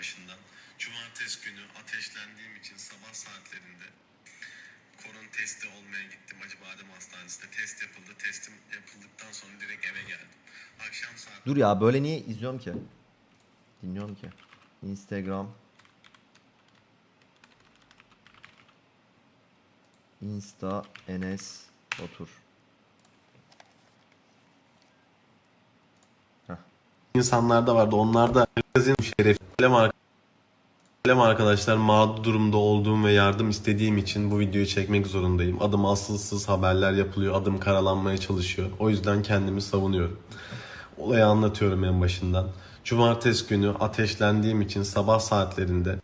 başından. Cumartesi günü ateşlendiğim için sabah saatlerinde korona testi olmaya gittim Acıbadem Hastanesi'nde. Test yapıldı. Testim yapıldıktan sonra direkt eve geldim. Akşam saat... Dur ya böyle niye izliyorum ki? Dinliyorum ki. Instagram. Insta Enes Otur. İnsanlar da vardı. Onlar da magazin şerefi. Alem ar- Alem arkadaşlar mağdur durumda olduğum ve yardım istediğim için bu videoyu çekmek zorundayım. Adım asılsız haberler yapılıyor. Adım karalanmaya çalışıyor. O yüzden kendimi savunuyorum. Olayı anlatıyorum en başından. Cumartesi günü ateşlendiğim için sabah saatlerinde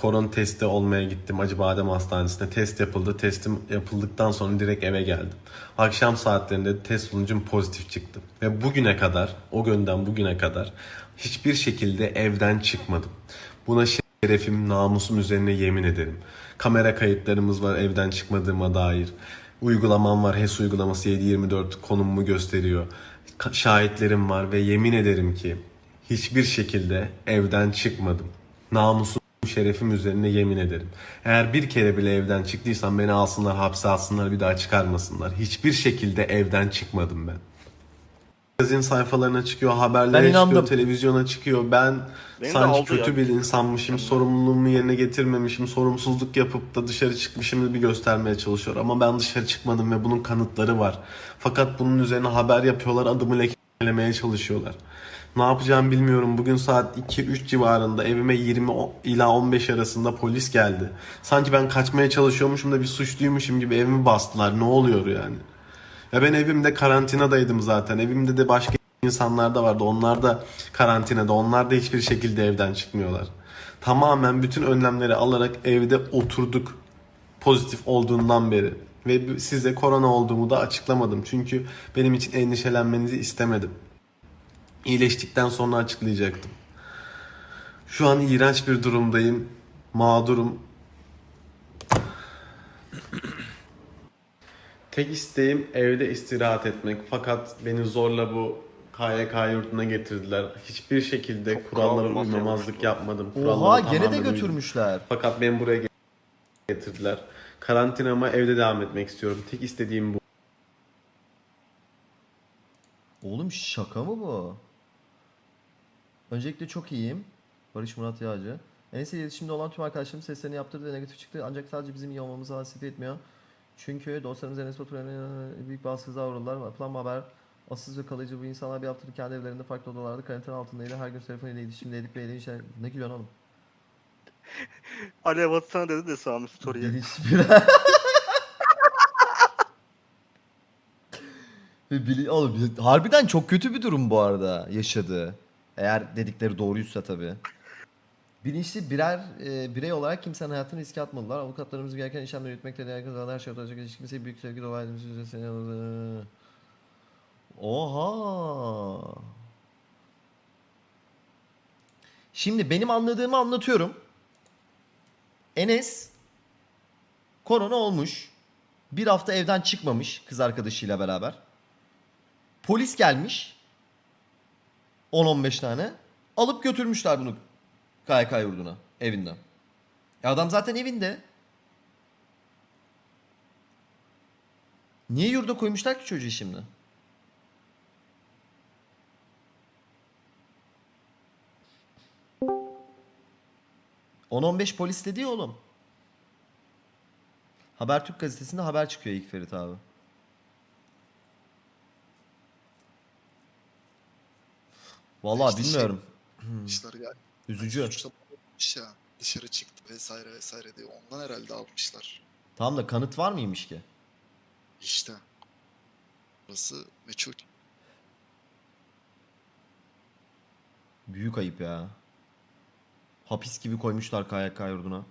koron testi olmaya gittim Acıbadem Hastanesi'nde. Test yapıldı. Testim yapıldıktan sonra direkt eve geldim. Akşam saatlerinde test sonucum pozitif çıktı. Ve bugüne kadar, o günden bugüne kadar hiçbir şekilde evden çıkmadım. Buna şerefim, namusum üzerine yemin ederim. Kamera kayıtlarımız var evden çıkmadığıma dair. Uygulamam var. HES uygulaması 724 konumumu gösteriyor. Şahitlerim var ve yemin ederim ki hiçbir şekilde evden çıkmadım. Namusum şerefim üzerine yemin ederim. Eğer bir kere bile evden çıktıysam beni alsınlar hapse alsınlar bir daha çıkarmasınlar. Hiçbir şekilde evden çıkmadım ben. Magazin sayfalarına çıkıyor, Ben haberlere çıkıyor, inandım. televizyona çıkıyor. Ben Beni de sanki kötü ya. bir insanmışım, sorumluluğumu yerine getirmemişim, sorumsuzluk yapıp da dışarı çıkmışım gibi göstermeye çalışıyor. Ama ben dışarı çıkmadım ve bunun kanıtları var. Fakat bunun üzerine haber yapıyorlar, adımı lekelemeye çalışıyorlar. Ne yapacağımı bilmiyorum. Bugün saat 2-3 civarında evime 20 o- ila 15 arasında polis geldi. Sanki ben kaçmaya çalışıyormuşum da bir suçluymuşum gibi evimi bastılar. Ne oluyor yani? Ya ben evimde karantinadaydım zaten. Evimde de başka insanlar da vardı. Onlar da karantinada. Onlar da hiçbir şekilde evden çıkmıyorlar. Tamamen bütün önlemleri alarak evde oturduk. Pozitif olduğundan beri. Ve size korona olduğumu da açıklamadım. Çünkü benim için endişelenmenizi istemedim. İyileştikten sonra açıklayacaktım. Şu an iğrenç bir durumdayım. Mağdurum. Tek isteğim evde istirahat etmek. Fakat beni zorla bu KYK yurduna getirdiler. Hiçbir şekilde Çok kurallara uymamazlık yapmadım. Oha Kurallara gene de tamamen uydum. götürmüşler. Fakat beni buraya getirdiler. Karantinama evde devam etmek istiyorum. Tek istediğim bu. Oğlum şaka mı bu? Öncelikle çok iyiyim. Barış Murat Yağcı. Enes'le iletişimde olan tüm arkadaşlarım seslerini yaptırdı ve negatif çıktı. Ancak sadece bizim iyi olmamızı hasret etmiyor. Çünkü dostlarımız Enes Batur'a büyük baskıza uğradılar. Yapılan haber asıl ve kalıcı bu insanlar bir haftadır kendi evlerinde farklı odalarda karantina altındaydı. Her gün telefonuyla iletişimdeydik ve şeyler... Ne gülüyorsun oğlum? Alev atsana dedi de Sami Story'e. Ve bili- Oğlum, harbiden çok kötü bir durum bu arada yaşadığı. Eğer dedikleri doğruysa tabii. Bilinçli birer e, birey olarak kimsenin hayatını riske atmadılar. Avukatlarımız gereken işlemleri yürütmekte değer kazanan her şey olacak. Hiç kimseye büyük sevgi edilmiş üzerine Oha. Şimdi benim anladığımı anlatıyorum. Enes korona olmuş. Bir hafta evden çıkmamış kız arkadaşıyla beraber. Polis gelmiş. 10-15 tane. Alıp götürmüşler bunu KYK yurduna. Evinden. Ya adam zaten evinde. Niye yurda koymuşlar ki çocuğu şimdi? ...10-15 polis dedi ya oğlum. Habertürk gazetesinde haber çıkıyor ilk Ferit abi. Vallahi İşte şey- bilmiyorum. almışlar ya. Üzücü. Suçlamış ya dışarı çıktı vesaire vesaire diye ondan herhalde almışlar. Tamam da kanıt var mıymış ki? İşte. Burası meçhul. Büyük ayıp ya. Hapis gibi koymuşlar KYK yurduna.